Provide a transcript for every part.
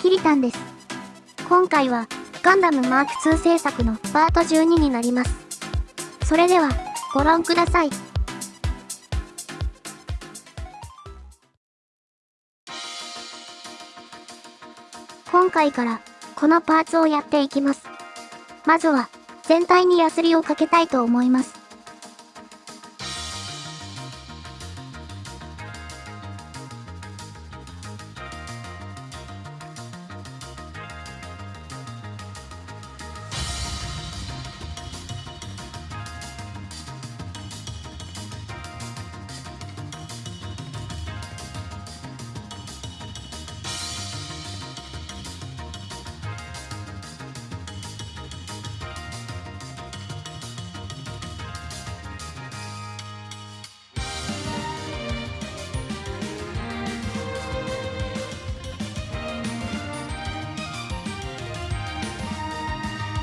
キリタンです。今回は、ガンダムマーク2制作のパート12になります。それでは、ご覧ください。今回から、このパーツをやっていきます。まずは、全体にヤスリをかけたいと思います。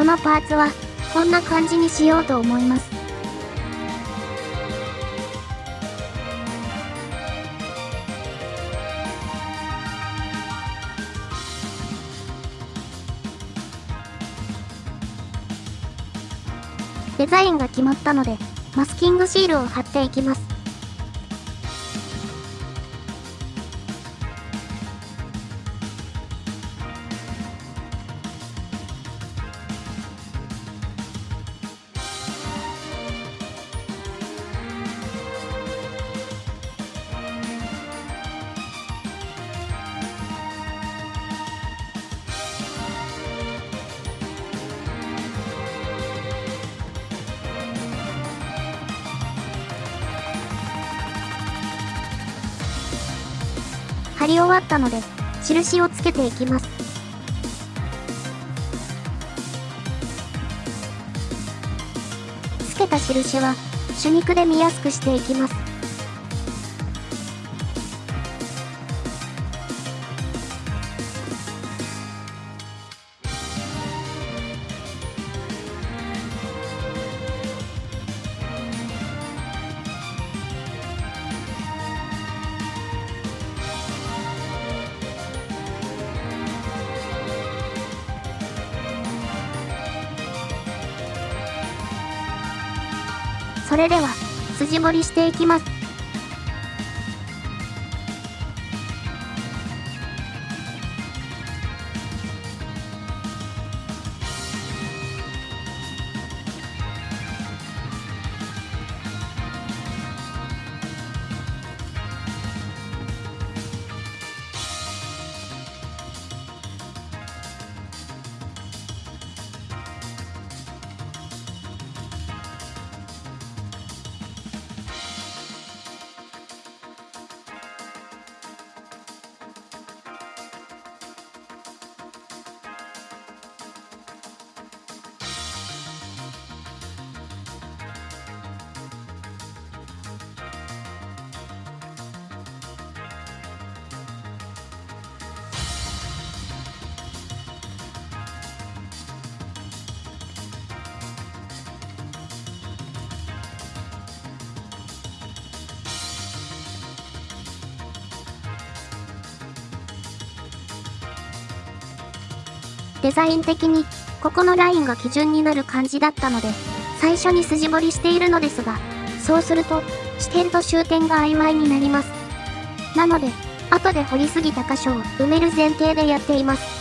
このパーツは、こんな感じにしようと思います。デザインが決まったので、マスキングシールを貼っていきます。貼り終わったので、印をつけていきます。つけた印は、手肉で見やすくしていきます。それでは、筋彫りしていきます。デザイン的に、ここのラインが基準になる感じだったので、最初に筋彫りしているのですが、そうすると、視点と終点が曖昧になります。なので、後で掘りすぎた箇所を埋める前提でやっています。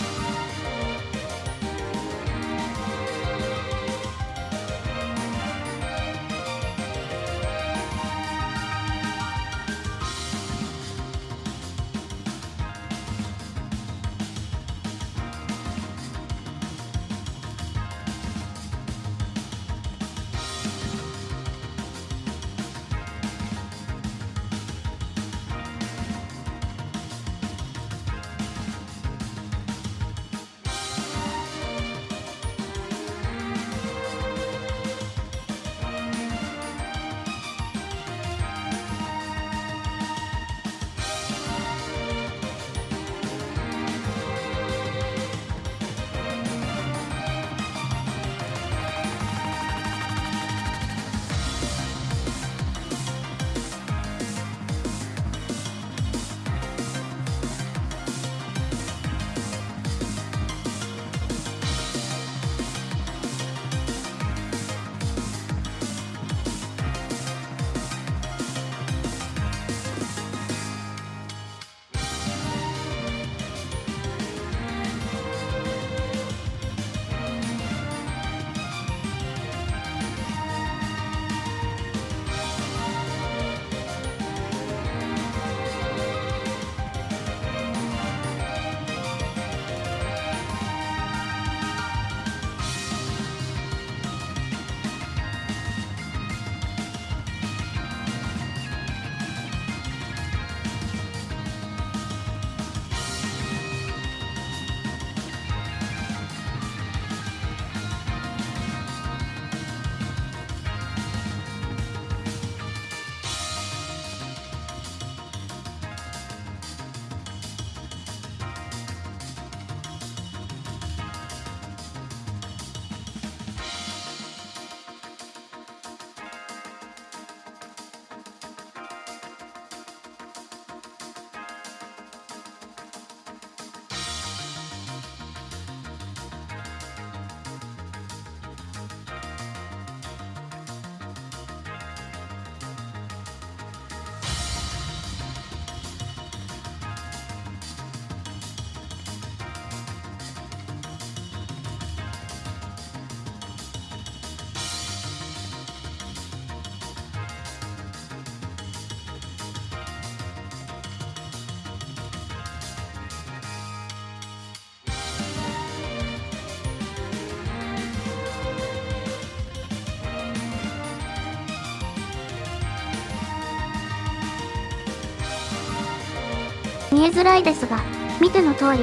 見えづらいですが、見ての通り、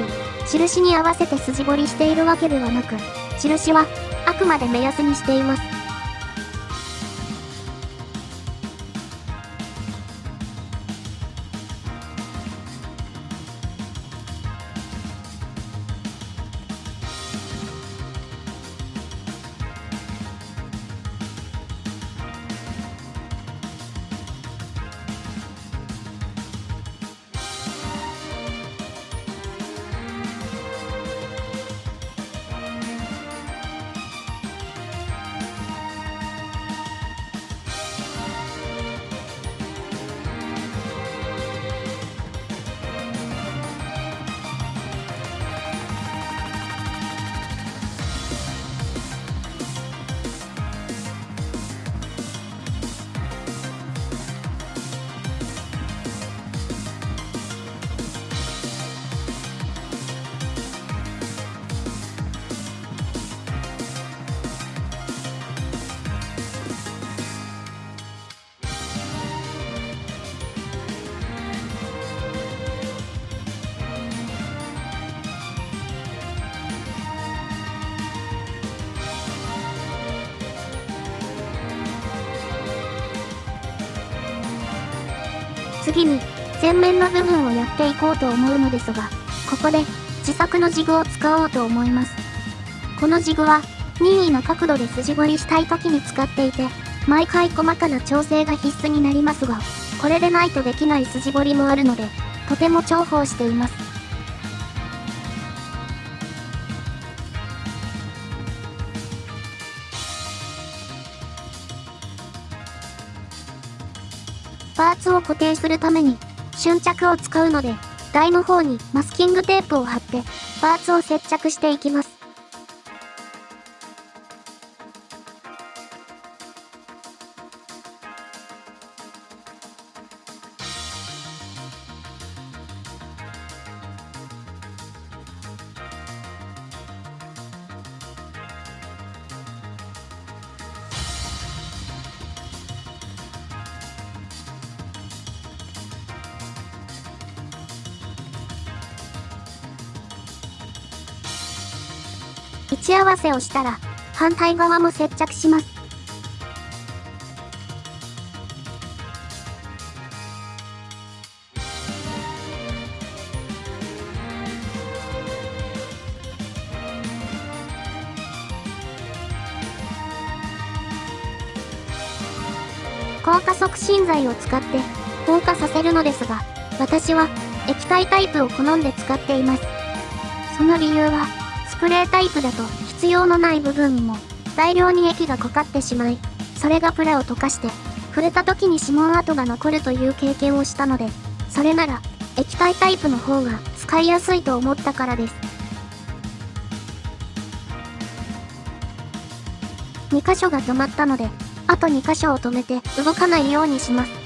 印に合わせて筋彫りしているわけではなく、印は、あくまで目安にしています。次に、前面の部分をやっていこうと思うのですが、ここで、自作のジグを使おうと思います。このジグは、任意の角度で筋彫りしたい時に使っていて、毎回細かな調整が必須になりますが、これでないとできない筋彫りもあるので、とても重宝しています。を固定するために、瞬着を使うので、台の方にマスキングテープを貼って、パーツを接着していきます。位置合わせをしたら、反対側も接着します。硬化促進剤を使って硬化させるのですが、私は液体タイプを好んで使っています。その理由は、スプレータイプだと必要のない部分にも大量に液がかかってしまい、それがプラを溶かして、触れた時に指紋跡が残るという経験をしたので、それなら液体タイプの方が使いやすいと思ったからです。2箇所が止まったので、あと2箇所を止めて動かないようにします。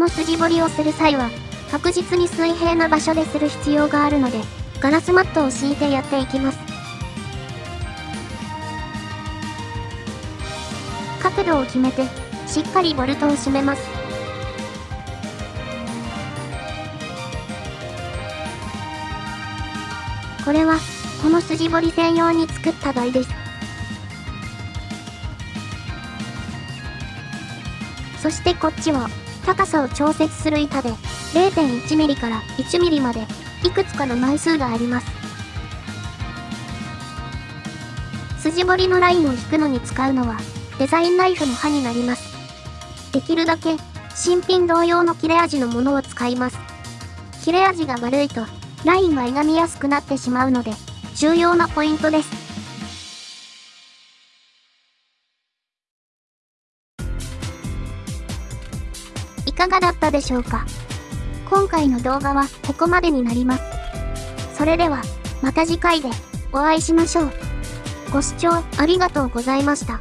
の筋彫りをする際は、確実に水平な場所でする必要があるので、ガラスマットを敷いてやっていきます。角度を決めて、しっかりボルトを締めます。これは、この筋彫り専用に作った台です。そしてこっちは、高さを調節する板で 0.1mm から 1mm までいくつかの枚数があります。筋彫りのラインを引くのに使うのはデザインナイフの刃になります。できるだけ新品同様の切れ味のものを使います。切れ味が悪いとラインが歪みやすくなってしまうので重要なポイントです。がだったでしょうか？今回の動画はここまでになります。それでは、また次回でお会いしましょう。ご視聴ありがとうございました。